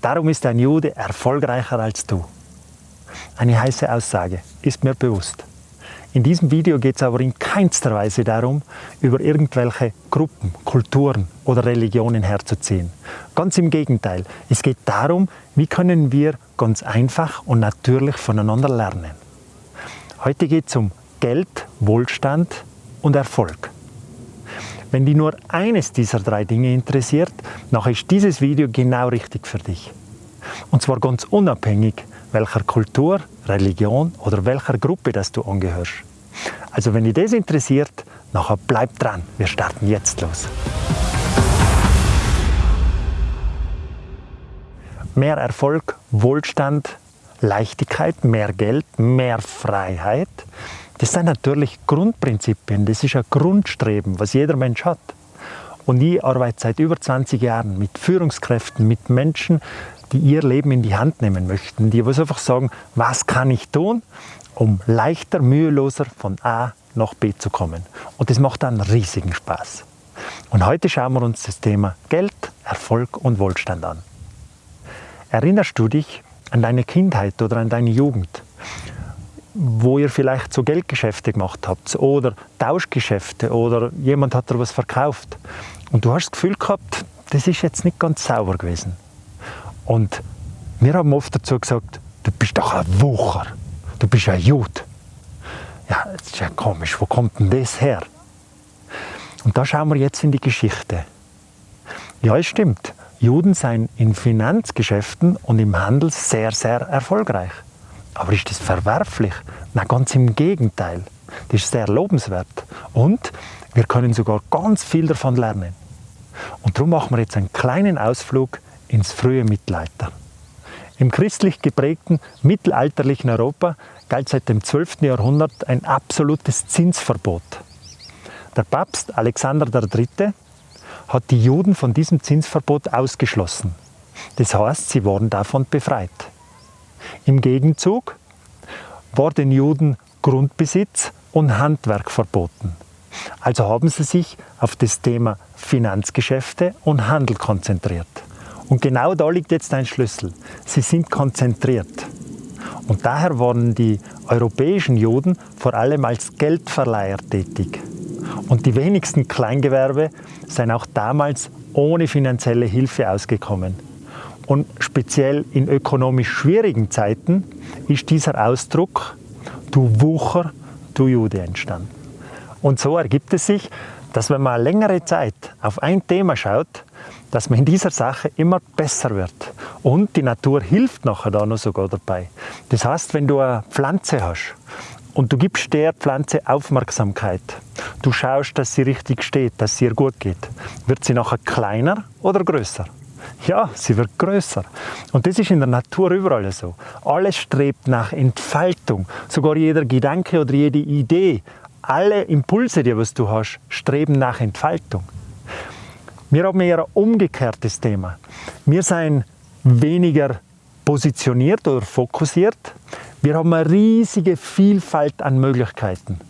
darum ist ein Jude erfolgreicher als du. Eine heiße Aussage, ist mir bewusst. In diesem Video geht es aber in keinster Weise darum, über irgendwelche Gruppen, Kulturen oder Religionen herzuziehen. Ganz im Gegenteil, es geht darum, wie können wir ganz einfach und natürlich voneinander lernen. Heute geht es um Geld, Wohlstand und Erfolg. Wenn dich nur eines dieser drei Dinge interessiert, dann ist dieses Video genau richtig für dich. Und zwar ganz unabhängig, welcher Kultur, Religion oder welcher Gruppe das du angehörst. Also wenn dich das interessiert, nachher bleib dran. Wir starten jetzt los. Mehr Erfolg, Wohlstand, Leichtigkeit, mehr Geld, mehr Freiheit. Das sind natürlich Grundprinzipien, das ist ein Grundstreben, was jeder Mensch hat. Und ich arbeite seit über 20 Jahren mit Führungskräften, mit Menschen, die ihr Leben in die Hand nehmen möchten, die was einfach sagen, was kann ich tun, um leichter, müheloser von A nach B zu kommen. Und das macht einen riesigen Spaß. Und heute schauen wir uns das Thema Geld, Erfolg und Wohlstand an. Erinnerst du dich an deine Kindheit oder an deine Jugend, wo ihr vielleicht so Geldgeschäfte gemacht habt oder Tauschgeschäfte oder jemand hat dir was verkauft und du hast das Gefühl gehabt, das ist jetzt nicht ganz sauber gewesen. Und wir haben oft dazu gesagt, du bist doch ein Wucher, du bist ein Jude. Ja, das ist ja komisch, wo kommt denn das her? Und da schauen wir jetzt in die Geschichte. Ja, es stimmt, Juden seien in Finanzgeschäften und im Handel sehr, sehr erfolgreich. Aber ist das verwerflich? Na, ganz im Gegenteil. Das ist sehr lobenswert. Und wir können sogar ganz viel davon lernen. Und darum machen wir jetzt einen kleinen Ausflug ins frühe Mittelalter. Im christlich geprägten mittelalterlichen Europa galt seit dem 12. Jahrhundert ein absolutes Zinsverbot. Der Papst Alexander III. hat die Juden von diesem Zinsverbot ausgeschlossen. Das heißt, sie wurden davon befreit. Im Gegenzug war den Juden Grundbesitz und Handwerk verboten. Also haben sie sich auf das Thema Finanzgeschäfte und Handel konzentriert. Und genau da liegt jetzt ein Schlüssel. Sie sind konzentriert. Und daher waren die europäischen Juden vor allem als Geldverleiher tätig. Und die wenigsten Kleingewerbe seien auch damals ohne finanzielle Hilfe ausgekommen. Und speziell in ökonomisch schwierigen Zeiten ist dieser Ausdruck du Wucher, du Jude entstanden. Und so ergibt es sich, dass wenn man längere Zeit auf ein Thema schaut, dass man in dieser Sache immer besser wird. Und die Natur hilft nachher da noch sogar dabei. Das heißt, wenn du eine Pflanze hast und du gibst der Pflanze Aufmerksamkeit, du schaust, dass sie richtig steht, dass es ihr gut geht, wird sie nachher kleiner oder größer? Ja, sie wird größer. Und das ist in der Natur überall so. Alles strebt nach Entfaltung. Sogar jeder Gedanke oder jede Idee, alle Impulse, die was du hast, streben nach Entfaltung. Wir haben eher ein umgekehrtes Thema. Wir sind weniger positioniert oder fokussiert. Wir haben eine riesige Vielfalt an Möglichkeiten.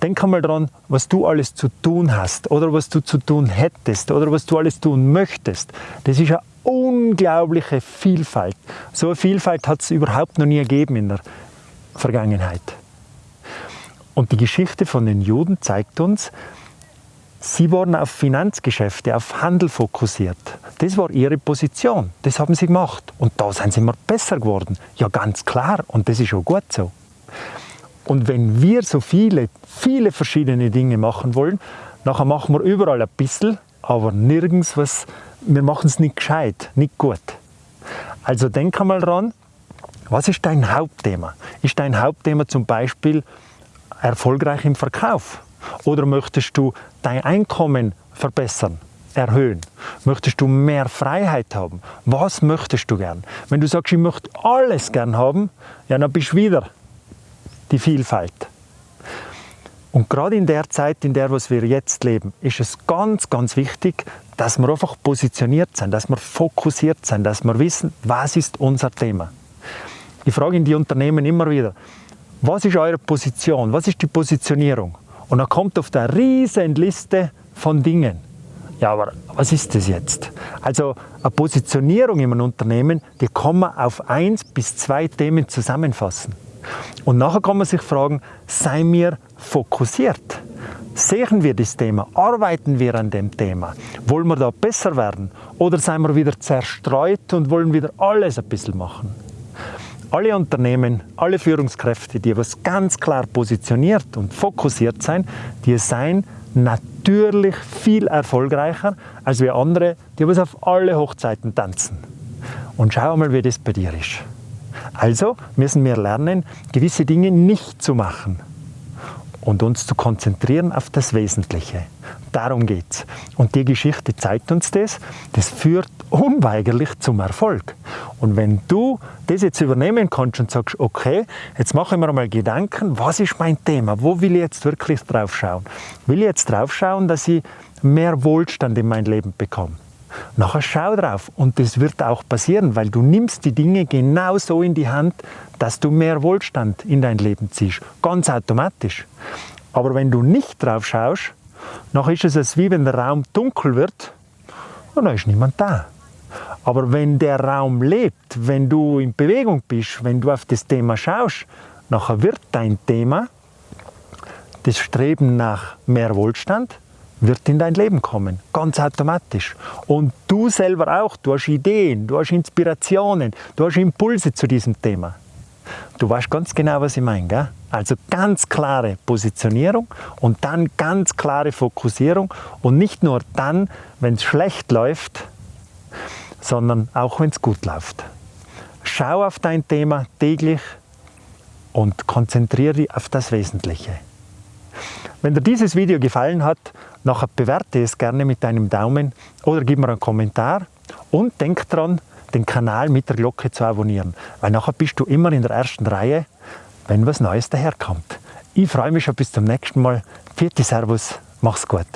Denk einmal daran, was du alles zu tun hast oder was du zu tun hättest oder was du alles tun möchtest. Das ist eine unglaubliche Vielfalt. So eine Vielfalt hat es überhaupt noch nie gegeben in der Vergangenheit. Und die Geschichte von den Juden zeigt uns, Sie waren auf Finanzgeschäfte, auf Handel fokussiert. Das war ihre Position. Das haben sie gemacht. Und da sind sie immer besser geworden. Ja, ganz klar. Und das ist auch gut so. Und wenn wir so viele, viele verschiedene Dinge machen wollen, nachher machen wir überall ein bisschen, aber nirgends was, wir machen es nicht gescheit, nicht gut. Also denk einmal dran, was ist dein Hauptthema? Ist dein Hauptthema zum Beispiel erfolgreich im Verkauf? Oder möchtest du dein Einkommen verbessern, erhöhen? Möchtest du mehr Freiheit haben? Was möchtest du gern? Wenn du sagst, ich möchte alles gern haben, ja, dann bist du wieder die Vielfalt. Und gerade in der Zeit, in der wir jetzt leben, ist es ganz, ganz wichtig, dass wir einfach positioniert sind, dass wir fokussiert sind, dass wir wissen, was ist unser Thema. Ich frage in die Unternehmen immer wieder, was ist eure Position? Was ist die Positionierung? Und dann kommt auf der riesen Liste von Dingen Ja, aber was ist das jetzt? Also eine Positionierung in einem Unternehmen, die kann man auf eins bis zwei Themen zusammenfassen. Und nachher kann man sich fragen, seien wir fokussiert? Sehen wir das Thema? Arbeiten wir an dem Thema? Wollen wir da besser werden? Oder seien wir wieder zerstreut und wollen wieder alles ein bisschen machen? Alle Unternehmen, alle Führungskräfte, die was ganz klar positioniert und fokussiert sein, die seien natürlich viel erfolgreicher als wir andere, die was auf alle Hochzeiten tanzen. Und schau mal, wie das bei dir ist. Also müssen wir lernen, gewisse Dinge nicht zu machen und uns zu konzentrieren auf das Wesentliche. Darum geht's. Und die Geschichte zeigt uns das. Das führt unweigerlich zum Erfolg. Und wenn du das jetzt übernehmen kannst und sagst, okay, jetzt mache ich mir mal Gedanken, was ist mein Thema? Wo will ich jetzt wirklich drauf schauen? Will ich jetzt drauf schauen, dass ich mehr Wohlstand in mein Leben bekomme? Nachher schau drauf und das wird auch passieren, weil du nimmst die Dinge genau so in die Hand, dass du mehr Wohlstand in dein Leben ziehst. Ganz automatisch. Aber wenn du nicht drauf schaust, nachher ist es wie wenn der Raum dunkel wird und dann ist niemand da. Aber wenn der Raum lebt, wenn du in Bewegung bist, wenn du auf das Thema schaust, nachher wird dein Thema, das Streben nach mehr Wohlstand, wird in dein Leben kommen, ganz automatisch. Und du selber auch, du hast Ideen, du hast Inspirationen, du hast Impulse zu diesem Thema. Du weißt ganz genau, was ich meine. Gell? Also ganz klare Positionierung und dann ganz klare Fokussierung und nicht nur dann, wenn es schlecht läuft, sondern auch wenn es gut läuft. Schau auf dein Thema täglich und konzentriere dich auf das Wesentliche. Wenn dir dieses Video gefallen hat, nachher bewerte es gerne mit deinem Daumen oder gib mir einen Kommentar und denk dran, den Kanal mit der Glocke zu abonnieren, weil nachher bist du immer in der ersten Reihe, wenn was Neues daherkommt. Ich freue mich schon bis zum nächsten Mal. Vierte Servus, mach's gut.